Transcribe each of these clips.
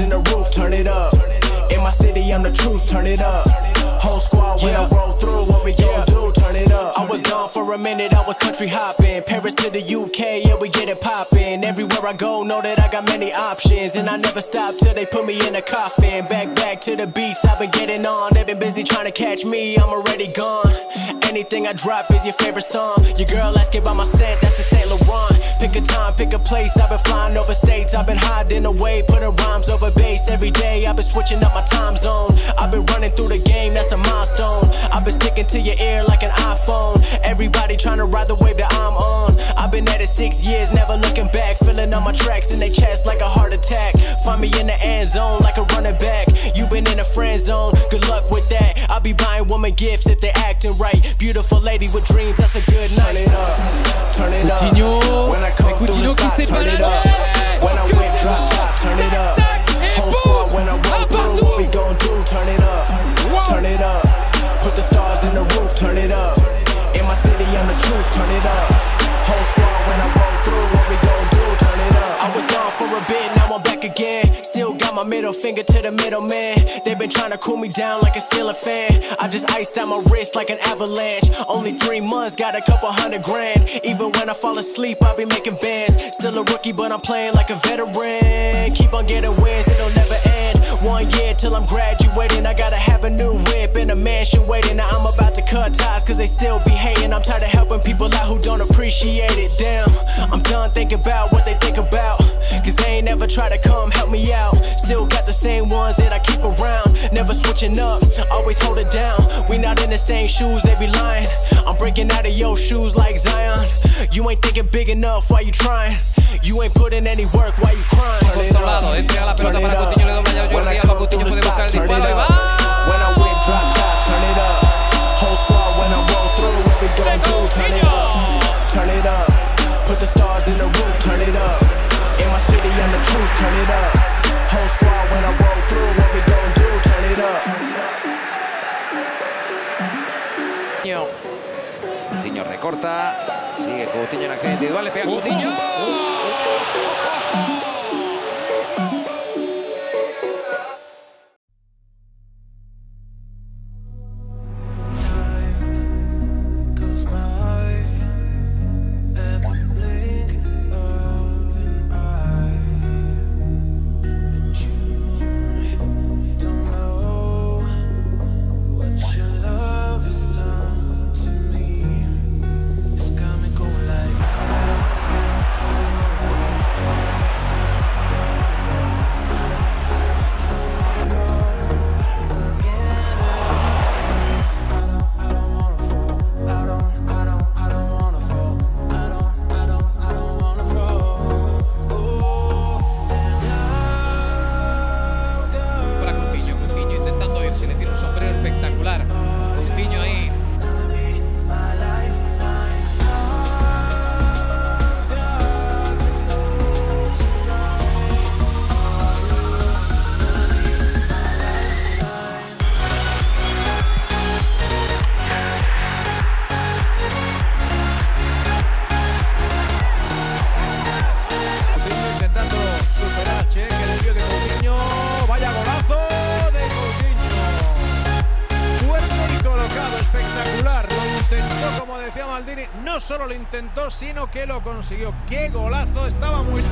in the roof, turn it up. In my city, I'm the truth, turn it up. Whole squad when I roll through, what we gon' do? Turn it up. I was gone for a minute, I was country hopping. Paris to the UK, yeah, we get it poppin'. Everywhere I go, know that I got many options. And I never stop till they put me in a coffin. Back, back to the beach, I've been getting on. They've been busy trying to catch me, I'm already gone. Anything I drop is your favorite song. Your girl asking about my scent, that's the Saint Laurent. Pick a time, pick a place. I've been flying over states, I've been hiding away, putting rhymes over bass every day. I've been switching up my time zone. I've been running through the game, that's a milestone. I've been sticking to your ear like an iPhone. Everybody trying to ride the wave that I'm on. I've been at it six years, never looking back. Filling up my tracks in their chest like a heart attack. Find me in the end zone like a running back. You been in a friend zone, good luck with that. I'll be buying woman gifts if they acting right. Beautiful lady with dreams, that's a good night. Turn it up, turn it up. Coutinho, Coutinho the qui spot, my middle finger to the middleman. They've been trying to cool me down like a ceiling fan. I just iced out my wrist like an avalanche. Only three months, got a couple hundred grand. Even when I fall asleep, I be making bands. Still a rookie, but I'm playing like a veteran. Keep on getting wins, it'll never end. One year till I'm graduating. I gotta have a new whip and a mansion waiting. Now I'm about to cut ties, cause they still be hating. I'm tired of helping people out who don't appreciate it. Damn, I'm done thinking about what they think about. Cause they ain't never try to come help me out. Still got the same ones that I keep around. Never switching up, always hold it down. We not in the same shoes, they be lying. I'm breaking out of your shoes like Zion. You ain't thinking big enough, why you trying? You ain't putting any work, why you crying? Turn it up, turn it up. Coutinho, le dobla ya When I come through the puede buscar el spot, turn it up. When I whip drop top, turn it up. Coutinho en acción individual. Le pega Coutinho. Maldini. No solo lo intentó, sino que lo consiguió. ¡Qué golazo! Estaba muy.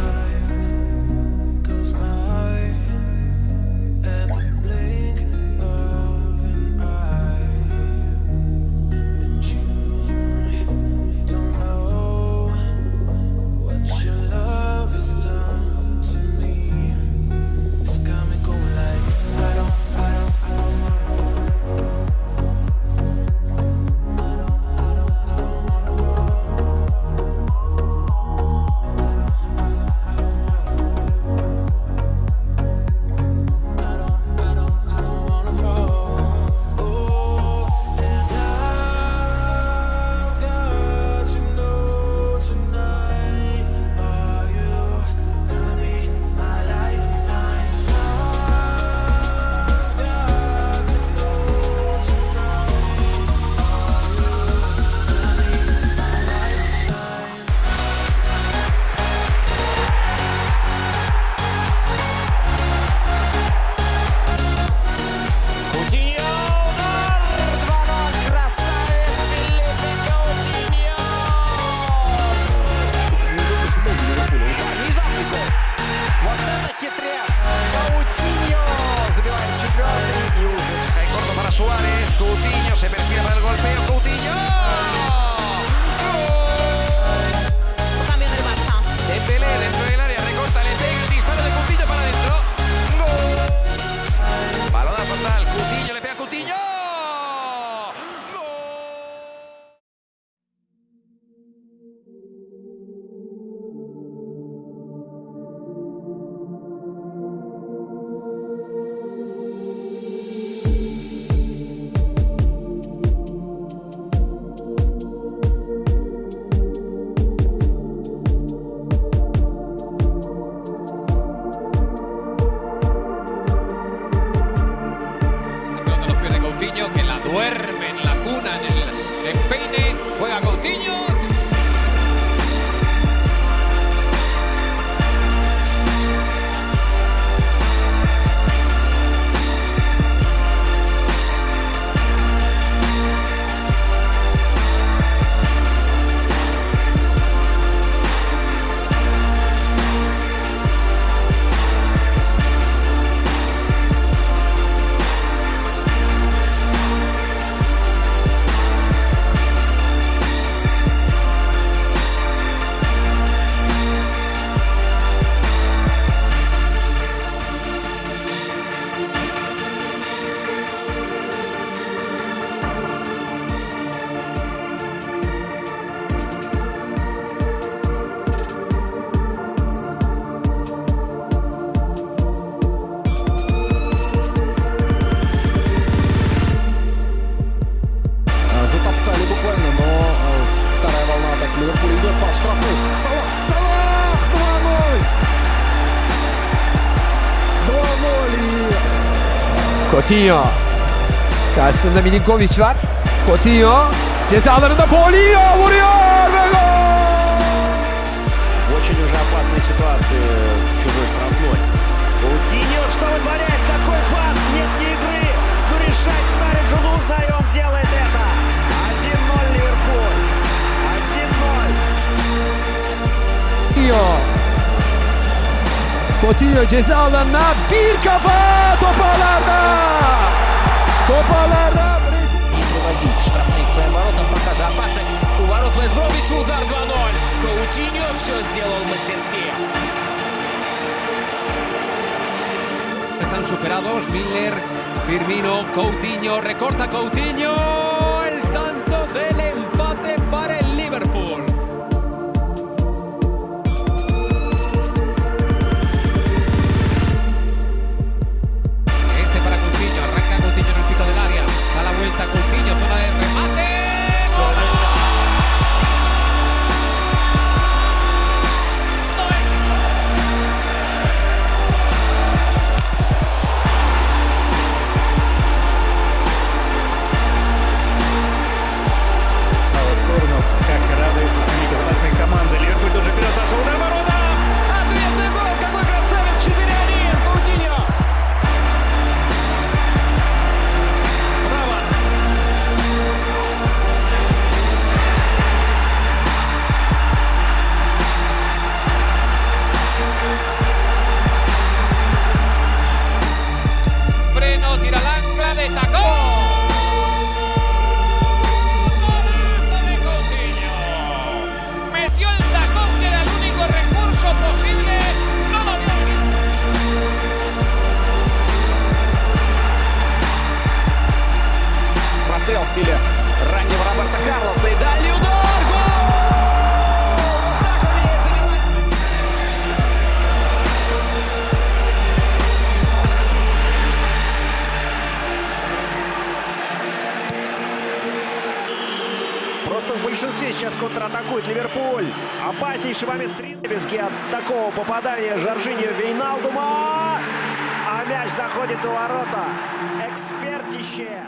Suárez, Cutiño se perfila para el golpeo, Cutiño. Coutinho. Karşısında Milinkovic var. Coutinho. Ceza alanında Paulinho vuruyor ve gol! Очень уже опасной ситуации в чужой штрафной. Каутиньо, что вытворяет? Какой пас? Нет ни игры. Но решать Стариджу нужно, Botiyo ceza alanına bir kafa toparlarda. Toparlarda. Удар 2-0. Паутиньо все сделал мастерски. Están superados Miller, Firmino, Coutinho, recorta Coutinho. Большинстве сейчас контратакует Ливерпуль. Опаснейший момент Тринбески от такого попадания Жоржиньо Вейналдума. А мяч заходит у ворота. Экспертище.